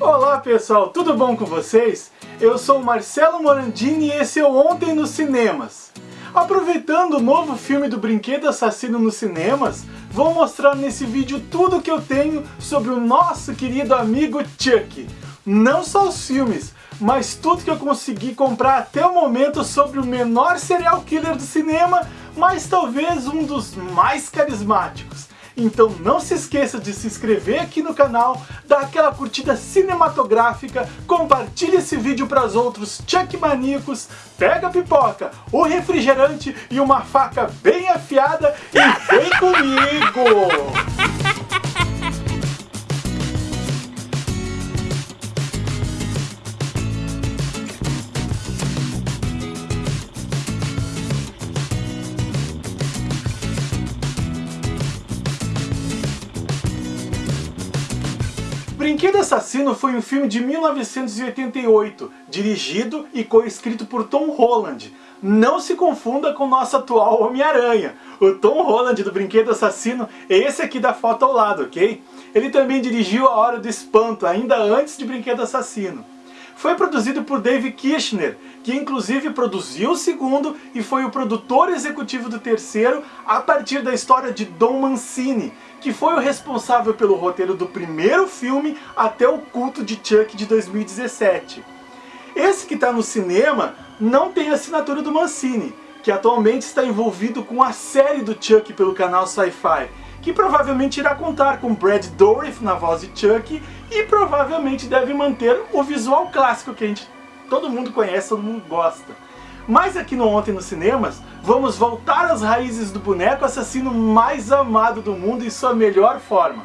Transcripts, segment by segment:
Olá pessoal, tudo bom com vocês? Eu sou Marcelo Morandini e esse é o Ontem nos Cinemas. Aproveitando o novo filme do Brinquedo Assassino nos cinemas, vou mostrar nesse vídeo tudo que eu tenho sobre o nosso querido amigo Chuck. Não só os filmes, mas tudo que eu consegui comprar até o momento sobre o menor serial killer do cinema, mas talvez um dos mais carismáticos. Então não se esqueça de se inscrever aqui no canal, dar aquela curtida cinematográfica, compartilhe esse vídeo para os outros Chuck maníacos, pega a pipoca, o refrigerante e uma faca bem afiada e vem comigo! Brinquedo Assassino foi um filme de 1988, dirigido e co-escrito por Tom Holland. Não se confunda com o nosso atual Homem-Aranha. O Tom Holland do Brinquedo Assassino é esse aqui da foto ao lado, ok? Ele também dirigiu A Hora do Espanto, ainda antes de Brinquedo Assassino. Foi produzido por Dave Kirchner, que inclusive produziu o segundo e foi o produtor executivo do terceiro a partir da história de Don Mancini, que foi o responsável pelo roteiro do primeiro filme até o culto de Chuck de 2017. Esse que está no cinema não tem assinatura do Mancini, que atualmente está envolvido com a série do Chuck pelo canal Sci-Fi, que provavelmente irá contar com Brad Dourif na voz de Chuck e provavelmente deve manter o visual clássico que a gente, todo mundo conhece, todo mundo gosta. Mas aqui no Ontem nos Cinemas, vamos voltar às raízes do boneco assassino mais amado do mundo em sua melhor forma.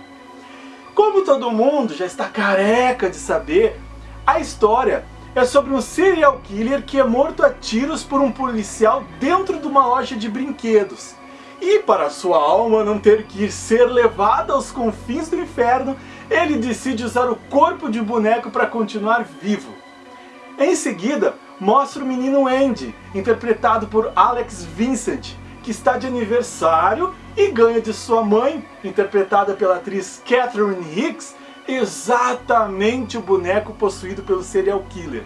Como todo mundo já está careca de saber, a história é sobre um serial killer que é morto a tiros por um policial dentro de uma loja de brinquedos. E para sua alma não ter que ser levada aos confins do inferno, ele decide usar o corpo de boneco para continuar vivo. Em seguida, mostra o menino Andy, interpretado por Alex Vincent, que está de aniversário e ganha de sua mãe, interpretada pela atriz Catherine Hicks, exatamente o boneco possuído pelo serial killer.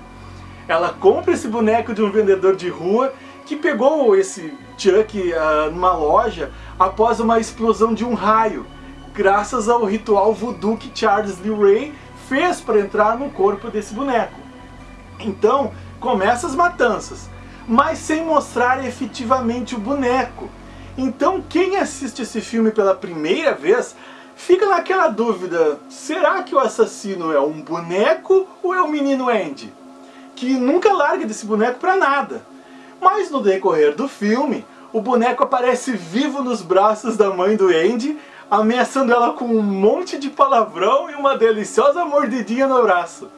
Ela compra esse boneco de um vendedor de rua que pegou esse Chuck uh, numa loja após uma explosão de um raio, graças ao ritual voodoo que Charles Lee Ray fez para entrar no corpo desse boneco. Então, começa as matanças, mas sem mostrar efetivamente o boneco. Então quem assiste esse filme pela primeira vez fica naquela dúvida, será que o assassino é um boneco ou é o menino Andy? Que nunca larga desse boneco pra nada. Mas no decorrer do filme, o boneco aparece vivo nos braços da mãe do Andy, ameaçando ela com um monte de palavrão e uma deliciosa mordidinha no braço.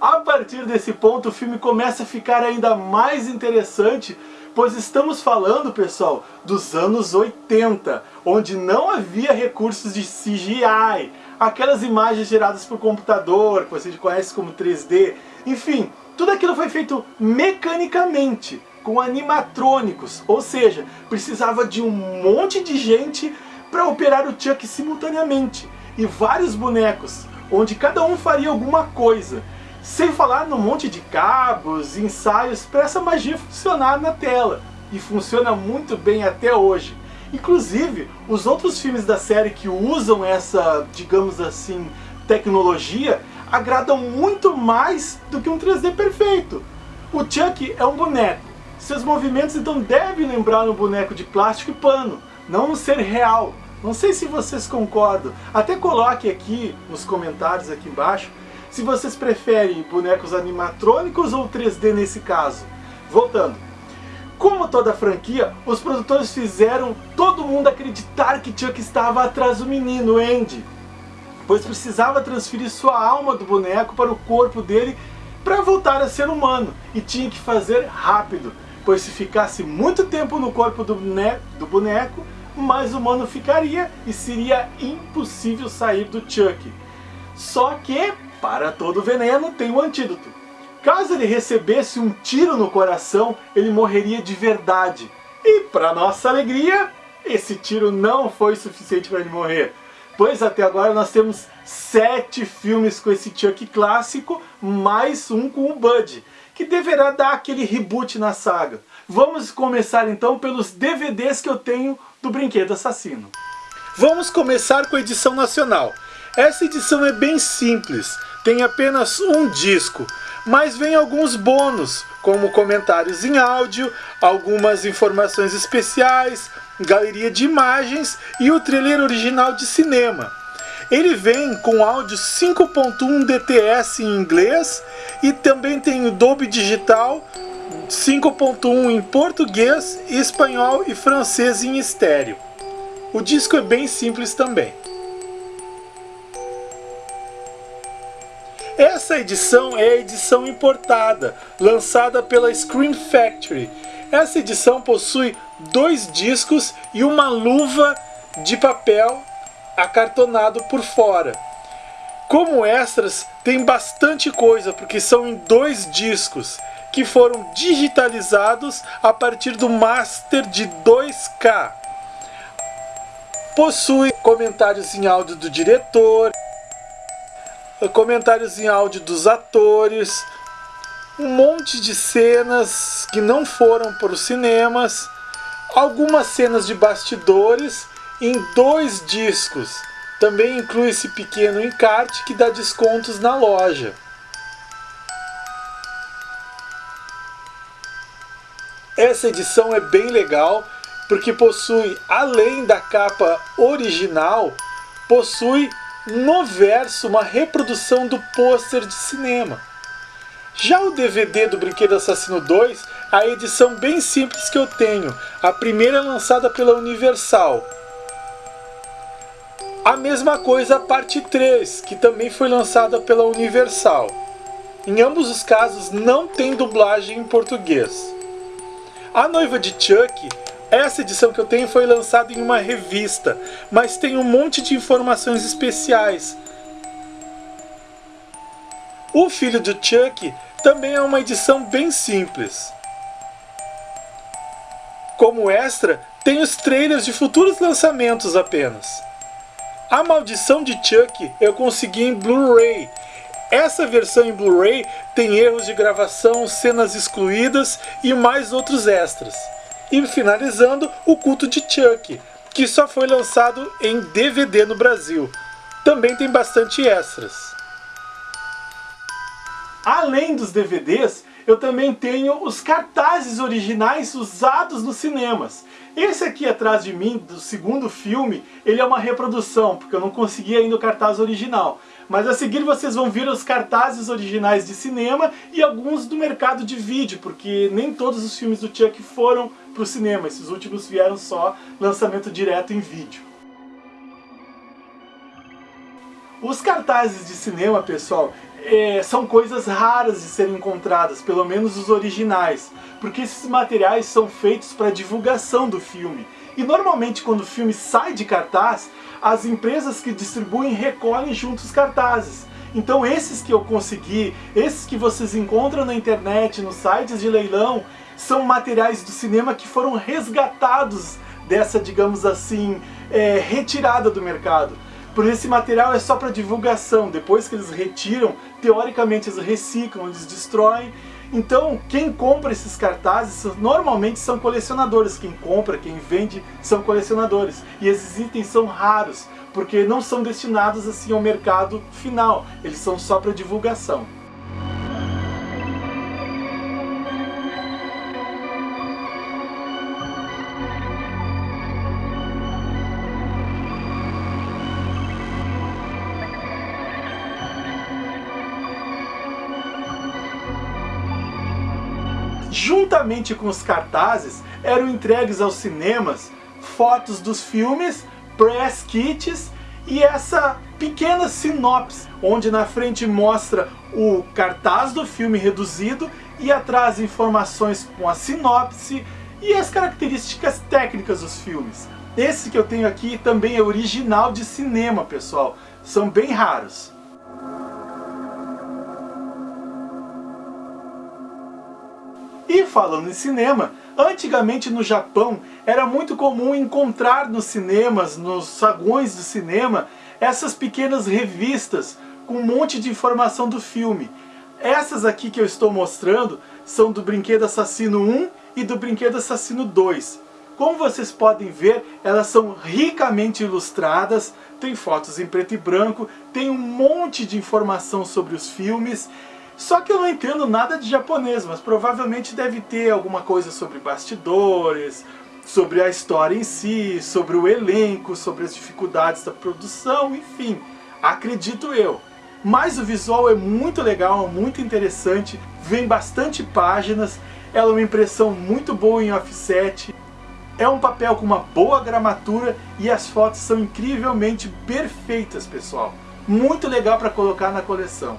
A partir desse ponto o filme começa a ficar ainda mais interessante, pois estamos falando, pessoal, dos anos 80, onde não havia recursos de CGI, aquelas imagens geradas por computador, que você conhece como 3D, enfim, tudo aquilo foi feito mecanicamente, com animatrônicos, ou seja, precisava de um monte de gente para operar o Chuck simultaneamente, e vários bonecos, onde cada um faria alguma coisa. Sem falar no monte de cabos, ensaios para essa magia funcionar na tela. E funciona muito bem até hoje. Inclusive, os outros filmes da série que usam essa, digamos assim, tecnologia, agradam muito mais do que um 3D perfeito. O Chuck é um boneco. Seus movimentos então devem lembrar um boneco de plástico e pano, não um ser real. Não sei se vocês concordam. Até coloque aqui nos comentários aqui embaixo se vocês preferem bonecos animatrônicos ou 3D nesse caso. Voltando. Como toda franquia, os produtores fizeram todo mundo acreditar que Chuck estava atrás do menino, Andy. Pois precisava transferir sua alma do boneco para o corpo dele para voltar a ser humano. E tinha que fazer rápido, pois se ficasse muito tempo no corpo do boneco, do boneco mais humano ficaria e seria impossível sair do Chuck. Só que para todo veneno tem um antídoto. Caso ele recebesse um tiro no coração, ele morreria de verdade. E para nossa alegria, esse tiro não foi suficiente para ele morrer. Pois até agora nós temos sete filmes com esse Chuck clássico, mais um com o Bud, que deverá dar aquele reboot na saga. Vamos começar então pelos DVDs que eu tenho do Brinquedo Assassino. Vamos começar com a edição nacional. Essa edição é bem simples, tem apenas um disco, mas vem alguns bônus, como comentários em áudio, algumas informações especiais, galeria de imagens e o trailer original de cinema. Ele vem com áudio 5.1 DTS em inglês e também tem o Dolby Digital 5.1 em português, espanhol e francês em estéreo. O disco é bem simples também. Essa edição é a edição importada, lançada pela Scream Factory. Essa edição possui dois discos e uma luva de papel acartonado por fora. Como extras, tem bastante coisa, porque são em dois discos, que foram digitalizados a partir do master de 2K. Possui comentários em áudio do diretor, comentários em áudio dos atores, um monte de cenas que não foram para os cinemas, algumas cenas de bastidores em dois discos. Também inclui esse pequeno encarte que dá descontos na loja. Essa edição é bem legal porque possui, além da capa original, possui no verso uma reprodução do pôster de cinema. Já o DVD do Brinquedo Assassino 2, a edição bem simples que eu tenho, a primeira lançada pela Universal. A mesma coisa a parte 3, que também foi lançada pela Universal. Em ambos os casos não tem dublagem em português. A Noiva de Chuck essa edição que eu tenho foi lançada em uma revista, mas tem um monte de informações especiais. O Filho do Chuck também é uma edição bem simples. Como extra, tem os trailers de futuros lançamentos apenas. A Maldição de Chuck eu consegui em Blu-ray. Essa versão em Blu-ray tem erros de gravação, cenas excluídas e mais outros extras. E finalizando, o culto de Chuck, que só foi lançado em DVD no Brasil. Também tem bastante extras. Além dos DVDs, eu também tenho os cartazes originais usados nos cinemas. Esse aqui atrás de mim, do segundo filme, ele é uma reprodução, porque eu não consegui ainda o cartaz original. Mas a seguir vocês vão ver os cartazes originais de cinema e alguns do mercado de vídeo, porque nem todos os filmes do Chuck foram para o cinema. Esses últimos vieram só lançamento direto em vídeo. Os cartazes de cinema, pessoal, é, são coisas raras de serem encontradas, pelo menos os originais, porque esses materiais são feitos para divulgação do filme. E normalmente quando o filme sai de cartaz, as empresas que distribuem recolhem junto os cartazes. Então esses que eu consegui, esses que vocês encontram na internet, nos sites de leilão, são materiais do cinema que foram resgatados dessa, digamos assim, é, retirada do mercado. Por esse material é só para divulgação, depois que eles retiram, teoricamente eles reciclam, eles destroem. Então, quem compra esses cartazes normalmente são colecionadores. Quem compra, quem vende, são colecionadores. E esses itens são raros, porque não são destinados assim ao mercado final. Eles são só para divulgação. Juntamente com os cartazes, eram entregues aos cinemas fotos dos filmes, press kits e essa pequena sinopse, onde na frente mostra o cartaz do filme reduzido e atrás informações com a sinopse e as características técnicas dos filmes. Esse que eu tenho aqui também é original de cinema, pessoal. São bem raros. E falando em cinema, antigamente no Japão era muito comum encontrar nos cinemas, nos saguões do cinema, essas pequenas revistas com um monte de informação do filme. Essas aqui que eu estou mostrando são do Brinquedo Assassino 1 e do Brinquedo Assassino 2. Como vocês podem ver, elas são ricamente ilustradas, tem fotos em preto e branco, tem um monte de informação sobre os filmes. Só que eu não entendo nada de japonês, mas provavelmente deve ter alguma coisa sobre bastidores, sobre a história em si, sobre o elenco, sobre as dificuldades da produção, enfim, acredito eu. Mas o visual é muito legal, muito interessante, vem bastante páginas, ela é uma impressão muito boa em offset, é um papel com uma boa gramatura e as fotos são incrivelmente perfeitas, pessoal. Muito legal para colocar na coleção.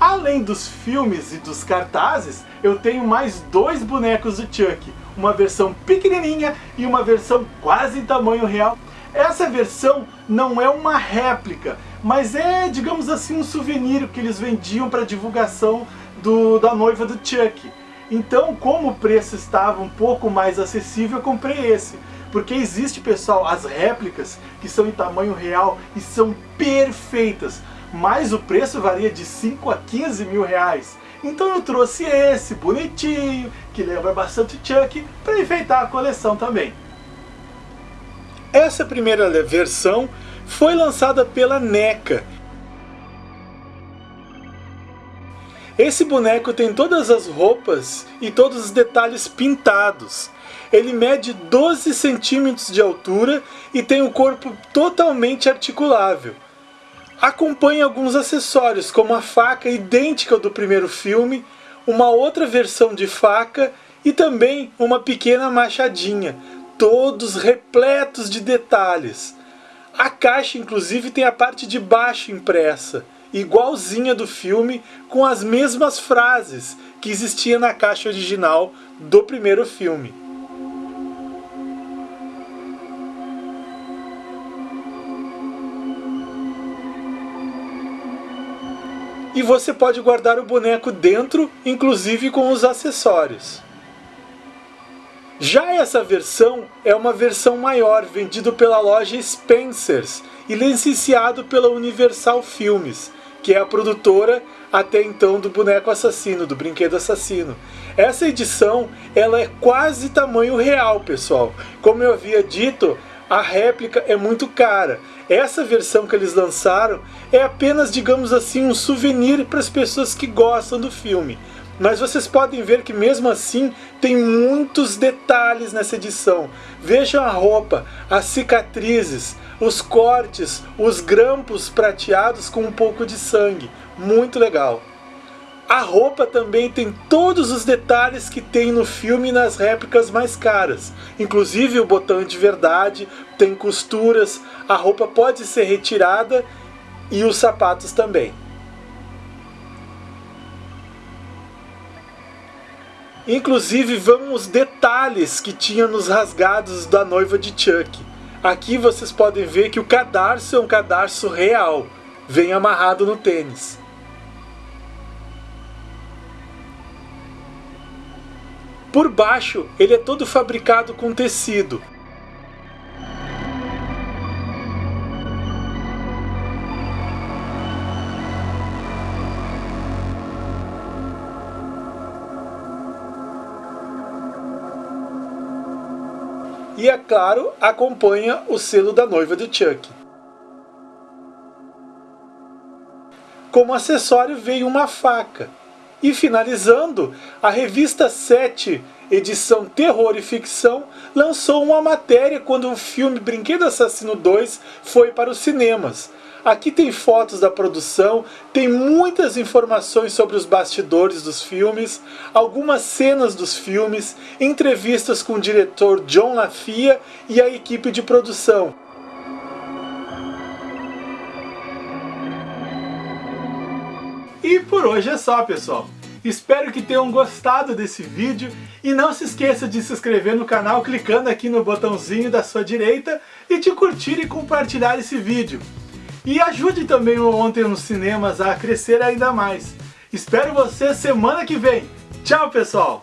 Além dos filmes e dos cartazes, eu tenho mais dois bonecos do Chuck. Uma versão pequenininha e uma versão quase em tamanho real. Essa versão não é uma réplica, mas é, digamos assim, um souvenir que eles vendiam para divulgação do, da noiva do Chuck. Então, como o preço estava um pouco mais acessível, eu comprei esse. Porque existe, pessoal, as réplicas que são em tamanho real e são perfeitas. Mas o preço varia de 5 a 15 mil reais. Então eu trouxe esse, bonitinho, que lembra bastante Chuck, para enfeitar a coleção também. Essa primeira versão foi lançada pela NECA Esse boneco tem todas as roupas e todos os detalhes pintados. Ele mede 12 centímetros de altura e tem o corpo totalmente articulável. Acompanha alguns acessórios, como a faca idêntica ao do primeiro filme, uma outra versão de faca e também uma pequena machadinha, todos repletos de detalhes. A caixa inclusive tem a parte de baixo impressa igualzinha do filme, com as mesmas frases que existia na caixa original do primeiro filme. E você pode guardar o boneco dentro, inclusive com os acessórios. Já essa versão é uma versão maior, vendido pela loja Spencers e licenciado pela Universal Filmes, que é a produtora até então do boneco assassino, do brinquedo assassino. Essa edição, ela é quase tamanho real, pessoal. Como eu havia dito, a réplica é muito cara. Essa versão que eles lançaram é apenas, digamos assim, um souvenir para as pessoas que gostam do filme. Mas vocês podem ver que mesmo assim tem muitos detalhes nessa edição. Vejam a roupa, as cicatrizes, os cortes, os grampos prateados com um pouco de sangue. Muito legal. A roupa também tem todos os detalhes que tem no filme nas réplicas mais caras. Inclusive o botão de verdade, tem costuras, a roupa pode ser retirada e os sapatos também. Inclusive vão os detalhes que tinha nos rasgados da noiva de Chuck. Aqui vocês podem ver que o cadarço é um cadarço real, vem amarrado no tênis. Por baixo, ele é todo fabricado com tecido, e, é claro, acompanha o selo da noiva de Chuck. Como acessório veio uma faca. E finalizando, a revista 7, edição Terror e Ficção, lançou uma matéria quando o filme Brinquedo Assassino 2 foi para os cinemas, Aqui tem fotos da produção, tem muitas informações sobre os bastidores dos filmes, algumas cenas dos filmes, entrevistas com o diretor John LaFia e a equipe de produção. E por hoje é só, pessoal. Espero que tenham gostado desse vídeo e não se esqueça de se inscrever no canal clicando aqui no botãozinho da sua direita e de curtir e compartilhar esse vídeo. E ajude também o Ontem nos Cinemas a crescer ainda mais. Espero você semana que vem. Tchau, pessoal!